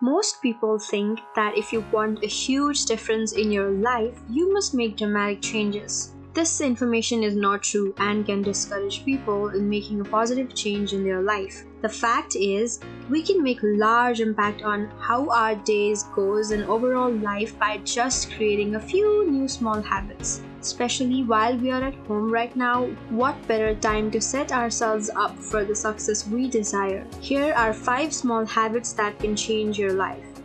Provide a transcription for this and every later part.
Most people think that if you want a huge difference in your life, you must make dramatic changes. This information is not true and can discourage people in making a positive change in their life. The fact is, we can make a large impact on how our days goes and overall life by just creating a few new small habits. Especially while we are at home right now, what better time to set ourselves up for the success we desire? Here are 5 small habits that can change your life.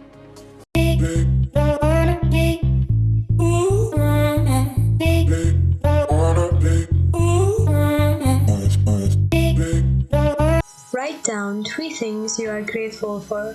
Write down three things you are grateful for.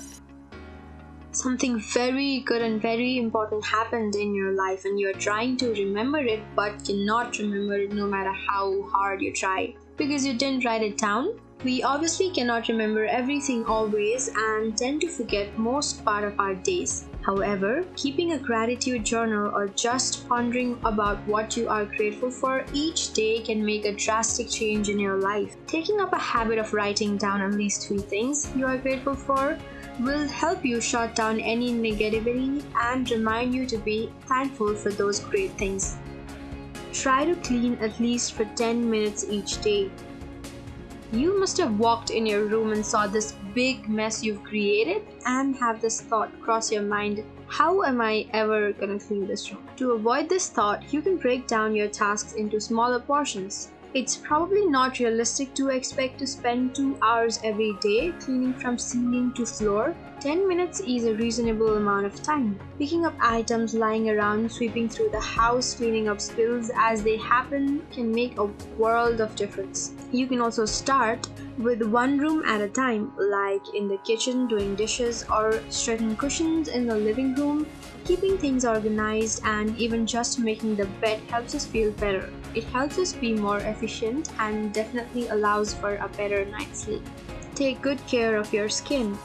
Something very good and very important happened in your life, and you're trying to remember it but cannot remember it no matter how hard you try because you didn't write it down. We obviously cannot remember everything always and tend to forget most part of our days. However, keeping a gratitude journal or just pondering about what you are grateful for each day can make a drastic change in your life. Taking up a habit of writing down at least three things you are grateful for will help you shut down any negativity and remind you to be thankful for those great things. Try to clean at least for 10 minutes each day. You must have walked in your room and saw this big mess you've created and have this thought cross your mind how am I ever gonna clean this room? To avoid this thought, you can break down your tasks into smaller portions. It's probably not realistic to expect to spend 2 hours every day cleaning from ceiling to floor. 10 minutes is a reasonable amount of time. Picking up items lying around, sweeping through the house, cleaning up spills as they happen can make a world of difference. You can also start with one room at a time, like in the kitchen doing dishes or straightening cushions in the living room. Keeping things organized and even just making the bed helps us feel better. It helps us be more efficient and definitely allows for a better night's sleep. Take good care of your skin.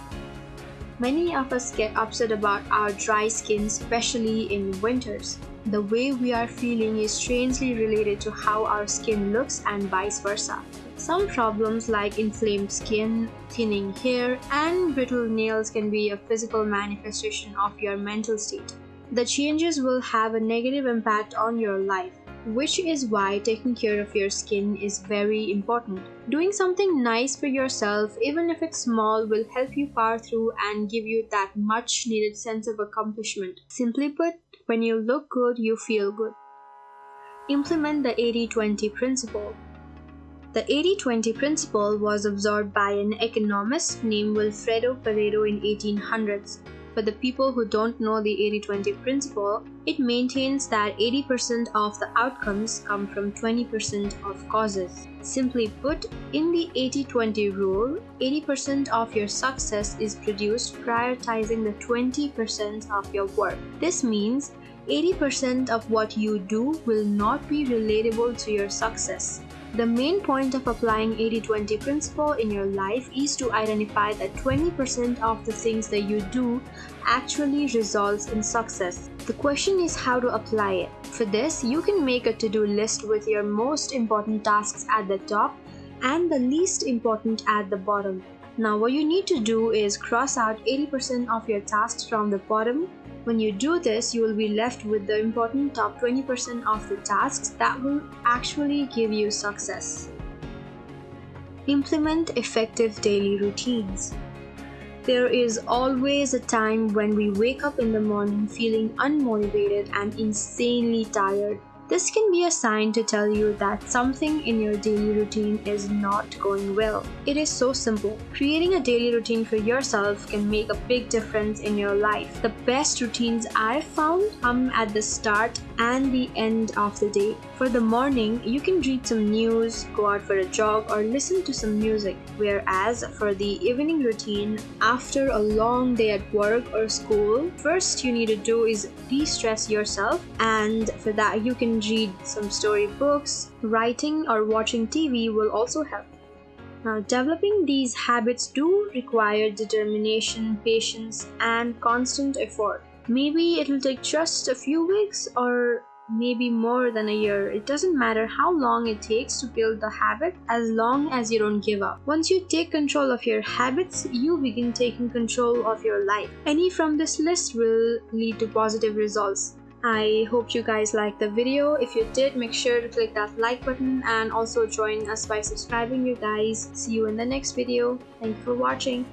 Many of us get upset about our dry skin, especially in winters. The way we are feeling is strangely related to how our skin looks and vice versa. Some problems like inflamed skin, thinning hair, and brittle nails can be a physical manifestation of your mental state. The changes will have a negative impact on your life, which is why taking care of your skin is very important. Doing something nice for yourself, even if it's small, will help you power through and give you that much needed sense of accomplishment. Simply put, when you look good, you feel good. Implement the 80 20 principle. The 80-20 principle was absorbed by an economist named Wilfredo Pareto in 1800s. For the people who don't know the 80-20 principle, it maintains that 80% of the outcomes come from 20% of causes. Simply put, in the 80-20 rule, 80% of your success is produced prioritizing the 20% of your work. This means 80% of what you do will not be relatable to your success. The main point of applying 80-20 principle in your life is to identify that 20% of the things that you do actually results in success. The question is how to apply it. For this, you can make a to-do list with your most important tasks at the top and the least important at the bottom. Now what you need to do is cross out 80% of your tasks from the bottom when you do this, you will be left with the important top 20% of the tasks that will actually give you success. Implement effective daily routines. There is always a time when we wake up in the morning feeling unmotivated and insanely tired. This can be a sign to tell you that something in your daily routine is not going well. It is so simple. Creating a daily routine for yourself can make a big difference in your life. The best routines I've found come at the start and the end of the day. For the morning, you can read some news, go out for a jog, or listen to some music. Whereas for the evening routine, after a long day at work or school, first you need to do is de stress yourself, and for that, you can read some storybooks, writing, or watching TV will also help. Now, developing these habits do require determination, patience, and constant effort. Maybe it'll take just a few weeks or maybe more than a year. It doesn't matter how long it takes to build the habit as long as you don't give up. Once you take control of your habits, you begin taking control of your life. Any from this list will lead to positive results. I hope you guys liked the video. If you did, make sure to click that like button and also join us by subscribing you guys. See you in the next video. Thank you for watching.